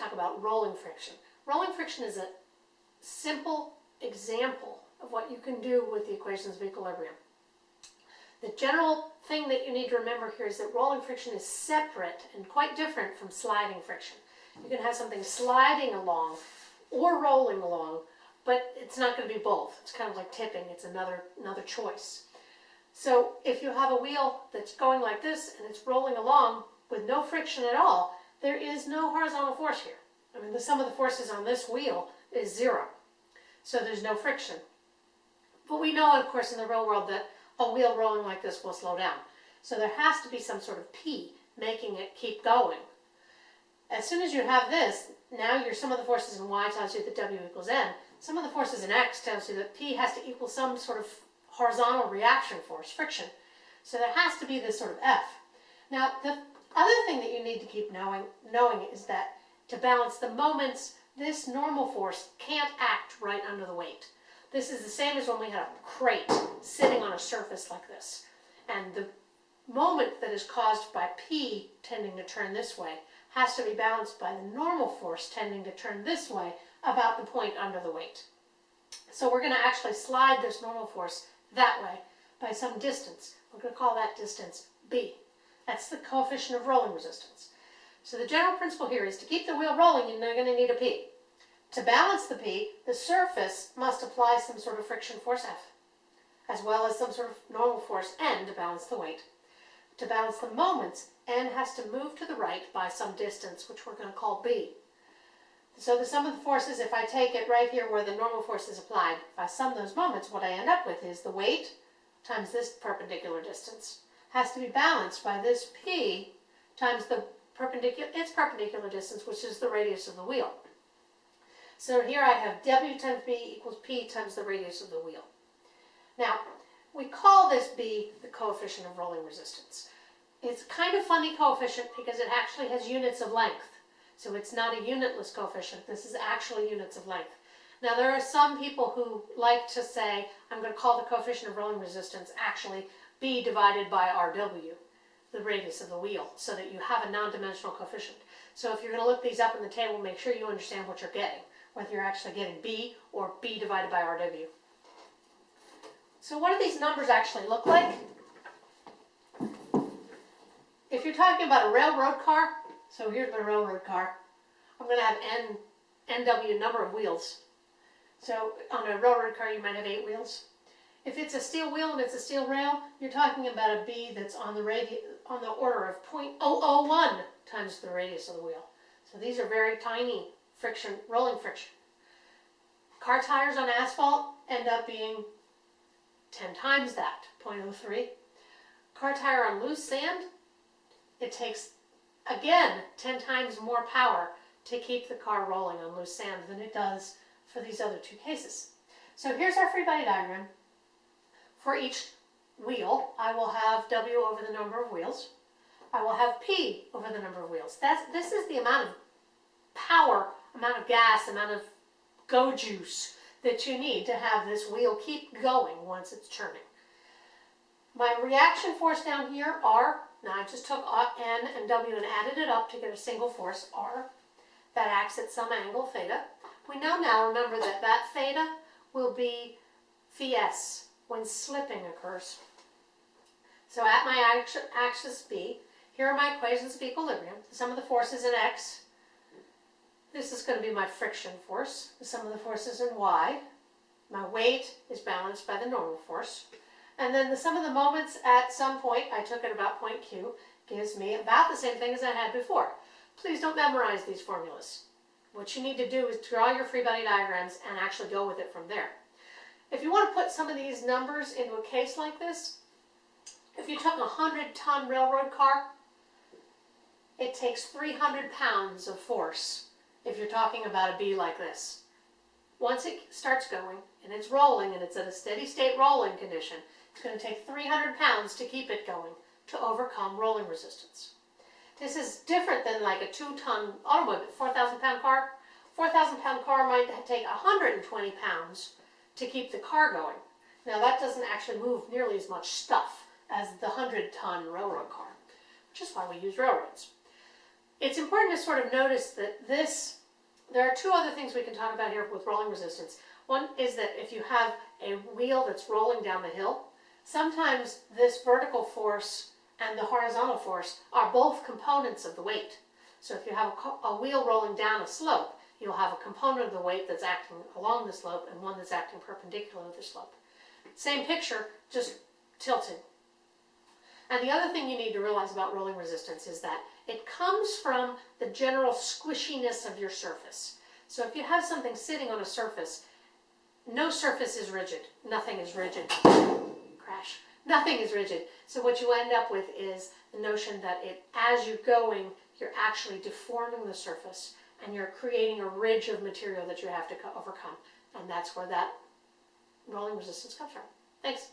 talk about rolling friction. Rolling friction is a simple example of what you can do with the equations of equilibrium. The general thing that you need to remember here is that rolling friction is separate and quite different from sliding friction. You can have something sliding along or rolling along, but it's not going to be both. It's kind of like tipping. It's another, another choice. So if you have a wheel that's going like this and it's rolling along with no friction at all, there is no horizontal force here. I mean, the sum of the forces on this wheel is zero. So there's no friction. But we know, of course, in the real world that a wheel rolling like this will slow down. So there has to be some sort of P making it keep going. As soon as you have this, now your sum of the forces in y tells you that W equals n. Sum of the forces in x tells you that P has to equal some sort of horizontal reaction force, friction. So there has to be this sort of F. Now, the other thing that you need to keep knowing, knowing is that to balance the moments, this normal force can't act right under the weight. This is the same as when we had a crate sitting on a surface like this. And the moment that is caused by P tending to turn this way has to be balanced by the normal force tending to turn this way about the point under the weight. So we're going to actually slide this normal force that way by some distance. We're going to call that distance B. That's the coefficient of rolling resistance. So the general principle here is to keep the wheel rolling, you're going to need a P. To balance the P, the surface must apply some sort of friction force F, as well as some sort of normal force N to balance the weight. To balance the moments, N has to move to the right by some distance, which we're going to call B. So the sum of the forces, if I take it right here where the normal force is applied, if I sum those moments, what I end up with is the weight times this perpendicular distance has to be balanced by this P times the perpendicular, its perpendicular distance, which is the radius of the wheel. So here I have W times B equals P times the radius of the wheel. Now, we call this B the coefficient of rolling resistance. It's kind of funny coefficient because it actually has units of length. So it's not a unitless coefficient. This is actually units of length. Now there are some people who like to say, I'm going to call the coefficient of rolling resistance actually B divided by RW, the radius of the wheel, so that you have a non-dimensional coefficient. So if you're going to look these up in the table, make sure you understand what you're getting, whether you're actually getting B or B divided by RW. So what do these numbers actually look like? If you're talking about a railroad car, so here's my railroad car, I'm going to have N, NW number of wheels. So on a railroad car you might have eight wheels. If it's a steel wheel and it's a steel rail, you're talking about a B that's on the on the order of 0.001 times the radius of the wheel. So these are very tiny friction, rolling friction. Car tires on asphalt end up being 10 times that, 0.03. Car tire on loose sand, it takes, again, 10 times more power to keep the car rolling on loose sand than it does for these other two cases. So here's our free body diagram. For each wheel, I will have W over the number of wheels. I will have P over the number of wheels. That's, this is the amount of power, amount of gas, amount of go juice that you need to have this wheel keep going once it's turning. My reaction force down here, R, now I just took uh, N and W and added it up to get a single force, R, that acts at some angle, theta. We know now, remember, that that theta will be phi s when slipping occurs. So at my axis B, here are my equations of equilibrium. The sum of the forces in x. This is going to be my friction force. The sum of the forces in y. My weight is balanced by the normal force. And then the sum of the moments at some point, I took it about point Q, gives me about the same thing as I had before. Please don't memorize these formulas. What you need to do is draw your free body diagrams and actually go with it from there. If you want to put some of these numbers into a case like this, if you took a 100-ton railroad car, it takes 300 pounds of force if you're talking about a B like this. Once it starts going and it's rolling and it's at a steady state rolling condition, it's going to take 300 pounds to keep it going to overcome rolling resistance. This is different than like a two-ton automobile, 4,000 pound car. 4,000 pound car might take 120 pounds to keep the car going. Now that doesn't actually move nearly as much stuff as the 100 ton railroad car, which is why we use railroads. it's important to sort of notice that this, there are two other things we can talk about here with rolling resistance. One is that if you have a wheel that's rolling down the hill, sometimes this vertical force and the horizontal force are both components of the weight. So if you have a, a wheel rolling down a slope, you'll have a component of the weight that's acting along the slope and one that's acting perpendicular to the slope. Same picture, just tilted. And the other thing you need to realize about rolling resistance is that it comes from the general squishiness of your surface. So if you have something sitting on a surface, no surface is rigid. Nothing is rigid. Crash. Nothing is rigid. So what you end up with is the notion that it, as you're going, you're actually deforming the surface and you're creating a ridge of material that you have to overcome. And that's where that rolling resistance comes from. Thanks.